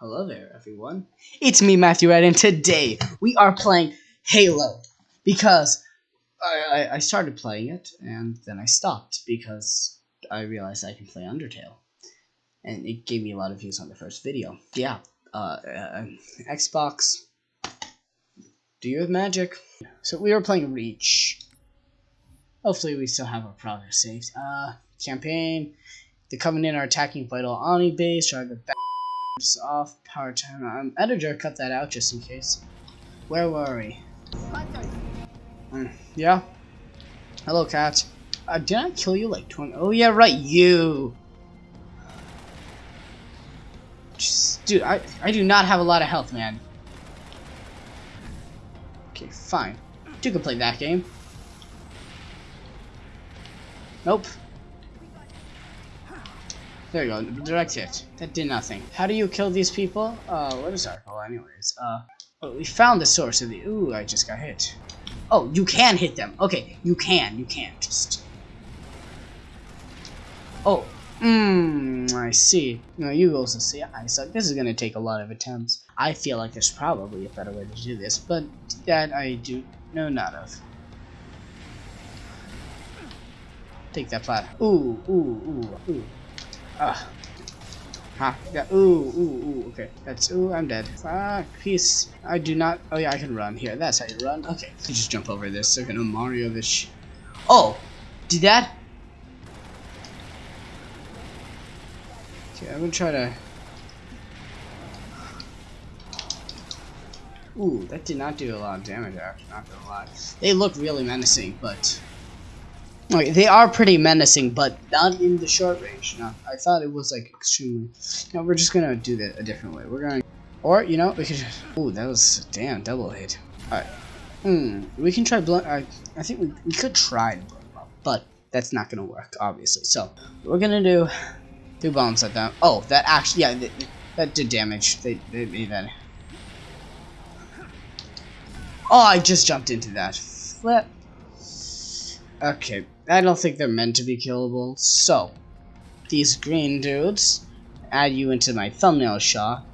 Hello there, everyone. It's me, Matthew Ed, and today we are playing Halo because I, I, I started playing it and then I stopped because I realized I can play Undertale, and it gave me a lot of views on the first video. Yeah, uh, uh Xbox. Do you have magic? So we were playing Reach. Hopefully, we still have our progress saved. Uh, campaign. The Covenant are attacking Vital Ani base. Try the back off power time. Um, editor, cut that out just in case. Where were we? Mm, yeah. Hello, Kat. Uh, did I kill you like 20? Oh yeah, right, you. Just, dude, I I do not have a lot of health, man. Okay, fine. You can play that game. Nope. There you go, direct hit. That did nothing. How do you kill these people? Uh, what is our goal anyways? Uh, well, we found the source of the- Ooh, I just got hit. Oh, you can hit them. Okay, you can, you can. Just... Oh, mmm, I see. No, you also see, I suck. This is gonna take a lot of attempts. I feel like there's probably a better way to do this, but that I do know not of. Take that plat. Ooh, ooh, ooh, ooh. Ah. Huh. Yeah. Ooh, ooh, ooh. Okay. That's. Ooh, I'm dead. Ah, peace. I do not. Oh, yeah, I can run. Here, that's how you run. Okay. You just jump over this. They're gonna Mario this. Oh! Did that? Okay, I'm gonna try to. Ooh, that did not do a lot of damage, actually, not gonna lie. They look really menacing, but They are pretty menacing, but not in the short range. No, I thought it was like extremely. No, we're just gonna do that a different way. We're gonna, or you know, we could. Ooh, that was damn double hit. All right. Hmm. We can try blunt. I I think we we could try up, but that's not gonna work, obviously. So we're gonna do two bombs at them. Oh, that actually, yeah, that, that did damage. They they made that. Oh, I just jumped into that. Flip. Okay, I don't think they're meant to be killable. So, these green dudes, add you into my thumbnail shot.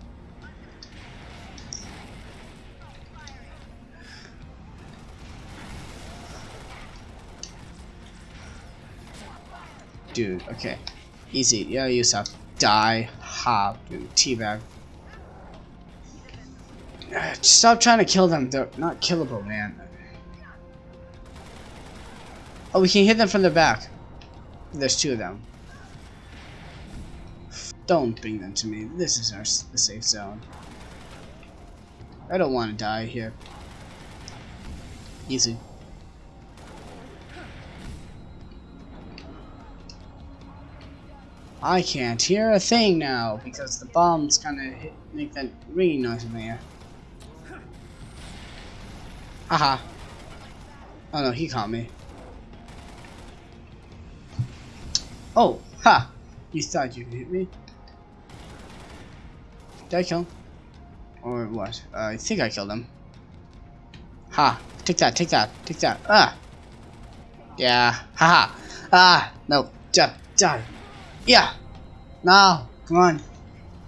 Dude, okay. Easy. Yeah, you have die, hop, and teabag. Ah, stop trying to kill them. They're not killable, man. Oh, we can hit them from the back. There's two of them. Don't bring them to me. This is our the safe zone. I don't want to die here. Easy. I can't hear a thing now because the bombs kind of make that ringing noise in the air. Haha. Oh no, he caught me. Oh, ha! You thought you could hit me? Did I kill him? Or what? Uh, I think I killed him. Ha! Take that, take that, take that. Ah! Yeah. Haha! -ha. Ah! No. Die. Die. Yeah! No! Come on!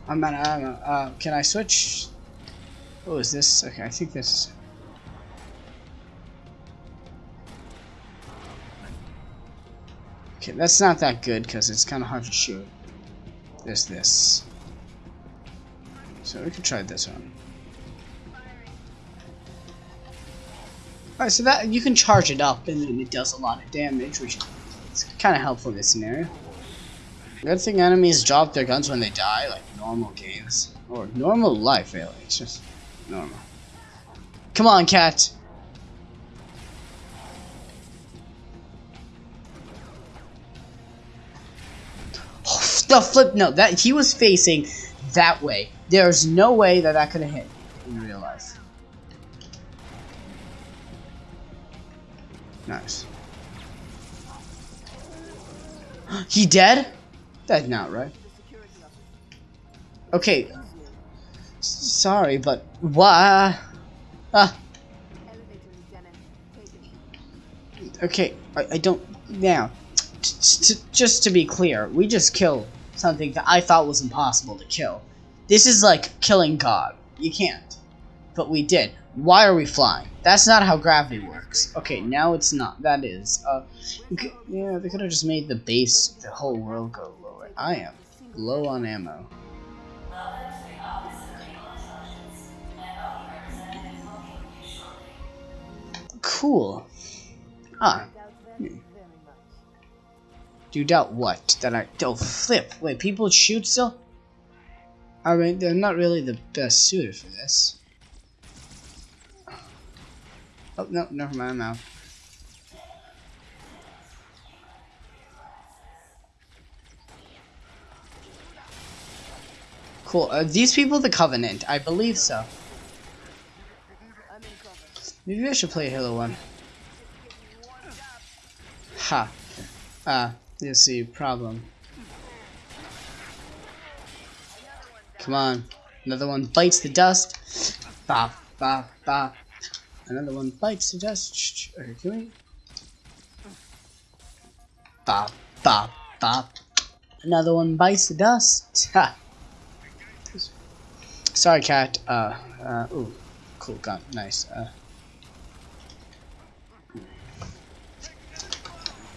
I'm not, I don't know. Uh, can I switch? Oh, is this? Okay, I think this Okay, that's not that good because it's kind of hard to shoot. There's this. So we could try this one. Alright, so that you can charge it up and then it does a lot of damage, which is kind of helpful in this scenario. Good thing enemies drop their guns when they die, like normal games. Or normal life, really. It's just normal. Come on, Kat! The flip no that he was facing that way. There's no way that that could have hit in real life. Nice. He dead? That's not right. Okay. Sorry but why ah okay I, I don't now just to be clear we just killed something that I thought was impossible to kill. This is like killing God. You can't. But we did. Why are we flying? That's not how gravity works. Okay, now it's not. That is. Uh, yeah, they could have just made the base, the whole world go lower. I am low on ammo. Cool. Ah. Do you doubt what? That I don't flip. Wait, people shoot still? I mean, they're not really the best suited for this. Oh, no, never mind, I'm out. Cool. Are these people the Covenant? I believe so. Maybe I should play Halo 1. Ha. Ah, you see, problem. Come on. Another one bites the dust. Bop, bop, bop. Another one bites the dust. Okay, can we? Bop, bop, bop. Another one bites the dust. Ha. Sorry, Kat. Uh, uh, ooh. Cool gun. Nice. Uh.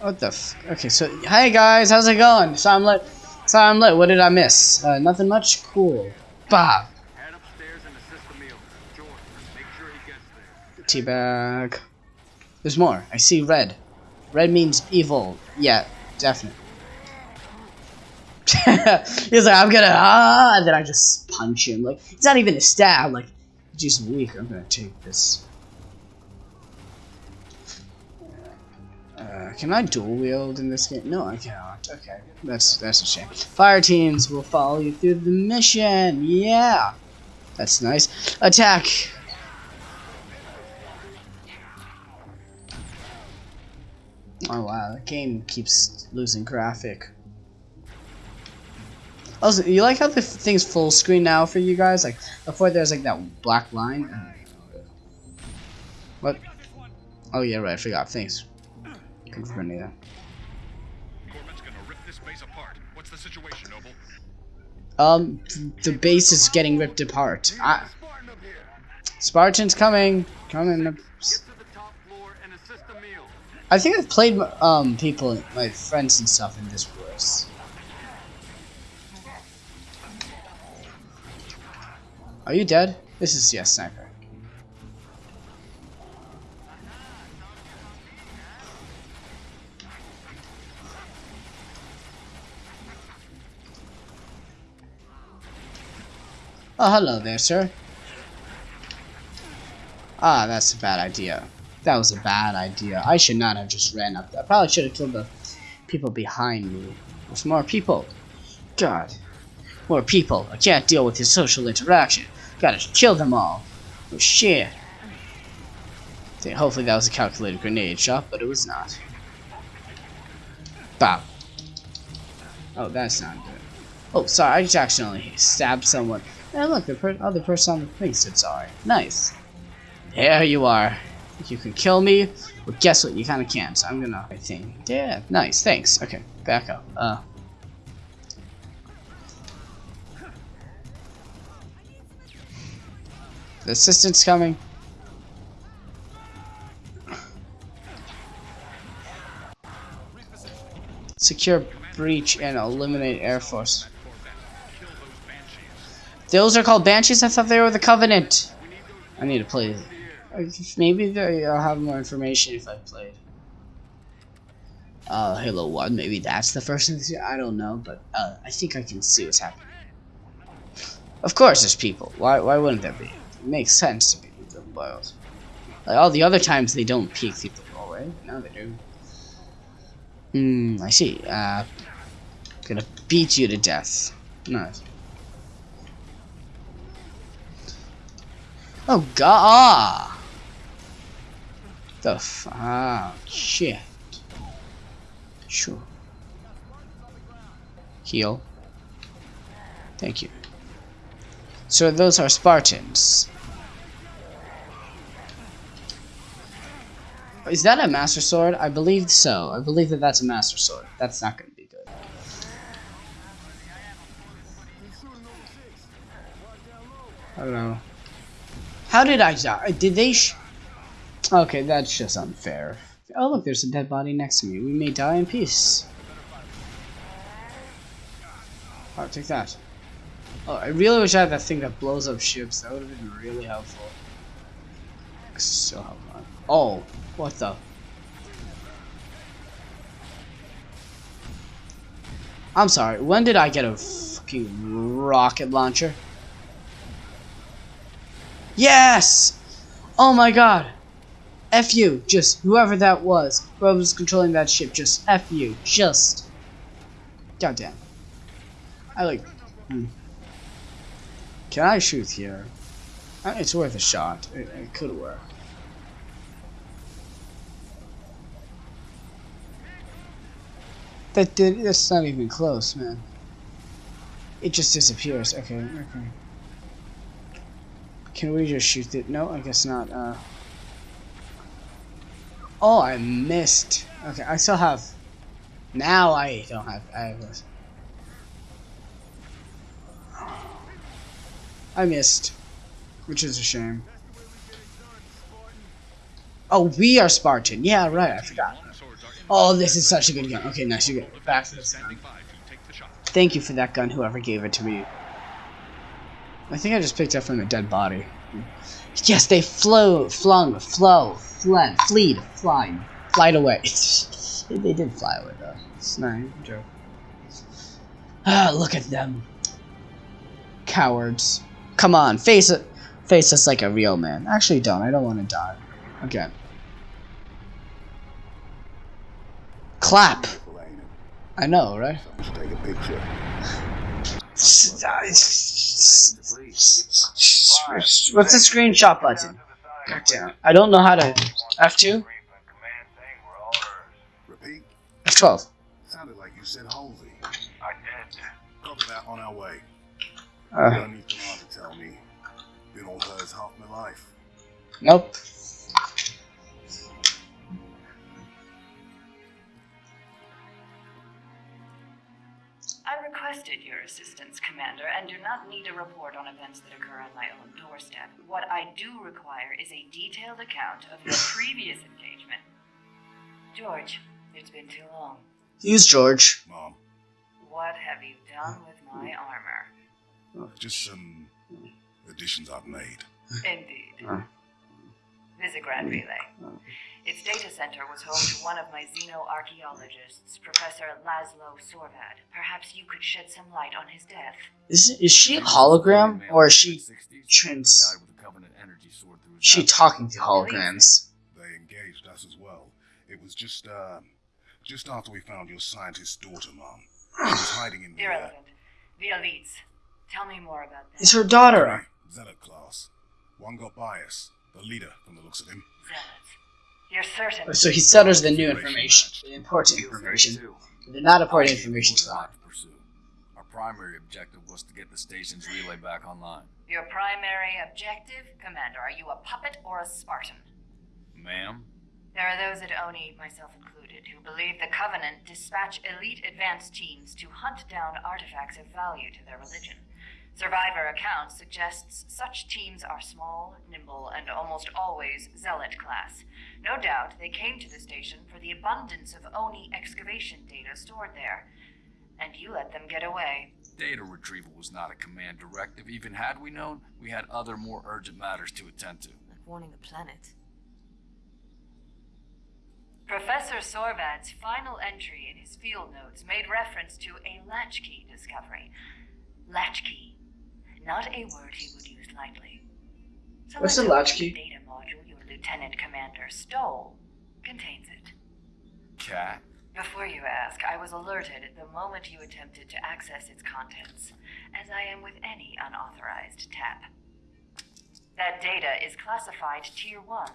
What the f- Okay, so, hey guys, how's it going? So I'm lit. So I'm lit. What did I miss? Uh, nothing much? Cool. Bob. Head upstairs and assist Emile. George, make sure he gets there. Teabag. There's more. I see red. Red means evil. Yeah, definitely. He's like, I'm gonna ah, and then I just punch him. Like it's not even a stab. Like just weak. I'm gonna take this. Uh, can I dual wield in this game? No, I cannot. Okay, that's that's a shame. Fire teams will follow you through the mission. Yeah, that's nice. Attack. Oh wow, the game keeps losing graphic. Also, you like how the thing's full screen now for you guys? Like before, there's like that black line. What? Oh yeah, right. I forgot. Thanks. Confirming that. Gorman's gonna rip this base apart. What's the situation, Noble? Um, the base is getting ripped apart. I, Spartan up here. Spartan's coming. Coming. Get to the top floor and assist Emile. I think I've played um people, my friends and stuff in this course. Are you dead? This is yes, sniper. Oh, hello there, sir. Ah, that's a bad idea. That was a bad idea. I should not have just ran up there. I probably should have killed the people behind me. There's more people. God. More people. I can't deal with his social interaction. Gotta kill them all. Oh shit. Okay, Hopefully that was a calculated grenade shot, but it was not. Bop. Oh, that's not good. Oh, sorry, I just accidentally stabbed someone. And look, the per other person on the thing said sorry. Nice. There you are. You can kill me? Well, guess what? You kind of can't, So I'm gonna. I think. Yeah. Nice. Thanks. Okay. Back up. Uh. The assistant's coming. Secure breach and eliminate Air Force. Those are called Banshees? I thought they were the Covenant. I need to play. Maybe I'll have more information if I played. Uh, Halo 1, maybe that's the first thing. I don't know, but uh, I think I can see what's happening. Of course there's people. Why, why wouldn't there be? It makes sense to be the boils. Like all the other times they don't peek through the doorway. Now they do. Hmm, I see. Uh, gonna beat you to death. Nice. Oh god! Ah. The f- ah shit. Sure. Heal. Thank you. So those are Spartans. Is that a Master Sword? I believe so. I believe that that's a Master Sword. That's not to be good. Know. How did I die? Did they? Sh- okay, that's just unfair. Oh look, there's a dead body next to me. We may die in peace. Oh, take that. Oh, I really wish I had that thing that blows up ships. That would have been really helpful. So helpful. Oh, what the? I'm sorry. When did I get a fucking rocket launcher? Yes! Oh my god! F you, just whoever that was, whoever was controlling that ship, just F you, just. Goddamn. I like. Hmm. Can I shoot here? Uh, It's worth a shot. It, it could work. That did. That's not even close, man. It just disappears. Okay, okay. Can we just shoot it? No, I guess not. Uh. Oh, I missed. Okay, I still have. Now I don't have. I have this. I missed, which is a shame. Oh, we are Spartan. Yeah, right. I forgot. Oh, this is such a good gun. Okay, nice. You get back to this. Thank you for that gun, whoever gave it to me. I think I just picked up from a dead body. Yes, they flew, flung, flow, fled, fleed, flying, flied away. they did fly away though. It's not a joke. Ah, look at them. Cowards. Come on, face it. Face us like a real man. Actually, don't. I don't want to die. Again. Clap. I know, right? Let's take a picture. What's the screenshot button? Goddamn. I don't know how to. F2? Repeat. F12. Sounded like you said Halsey. I did. Copy that on our way. You Uh, don't need Command to tell me. Been all hers half my life. nope. Requested your assistance, Commander, and do not need a report on events that occur on my own doorstep. What I do require is a detailed account of your previous engagement. George, it's been too long. Use George. Mom, What have you done with my armor? just some additions I've made. Indeed. Uh. Visegrad Relay. Its data center was home to one of my xenoarchaeologists, Professor Laszlo Sorvad. Perhaps you could shed some light on his death. Is is she a hologram or is she trans? Died a Covenant energy sword through his She talking to holograms? They engaged us as well. It was just, uh, just after we found your scientist's daughter, Mom. She was hiding in the, Irrelevant. The elites. Tell me more about them. Is her daughter? three zealot class. One got bias. The leader, from the looks of him. Zealots. You're certain. So he stutters the new information, the important information. The not important information to Lot that. pursue. Our primary objective was to get the station's relay back online. Your primary objective, Commander. Are you a puppet or a Spartan? Ma'am? There are those at ONI, myself included, who believe the Covenant dispatch elite advance teams to hunt down artifacts of value to their religion. Survivor accounts suggests such teams are small, nimble, and almost always zealot class. No doubt they came to the station for the abundance of ONI excavation data stored there. And you let them get away. Data retrieval was not a command directive. Even had we known, we had other more urgent matters to attend to. Like warning the planet. Professor Sorvad's final entry in his field notes made reference to a latchkey discovery. Latchkey. Not a word he would use lightly. So What's let's a hope latchkey? The data module your lieutenant commander stole contains it. Kat? Before you ask, I was alerted the moment you attempted to access its contents, as I am with any unauthorized tap. That data is classified Tier 1.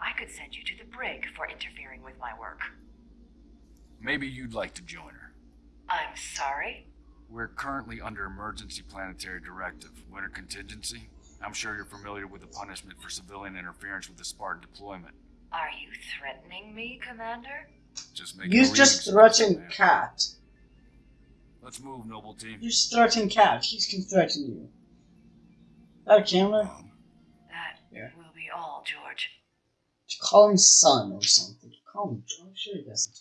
I could send you to the brig for interfering with my work. Maybe you'd like to join her. I'm sorry? We're currently under emergency planetary directive, winter contingency. I'm sure you're familiar with the punishment for civilian interference with the Spartan deployment. Are you threatening me, Commander? Just make You're just threatened Kat. Let's move, noble team. You just threatened Kat. He can threaten you. Out of camera? Mom. That Yeah. will be all, George. Call him son or something. Call him. George. I'm sure he doesn't.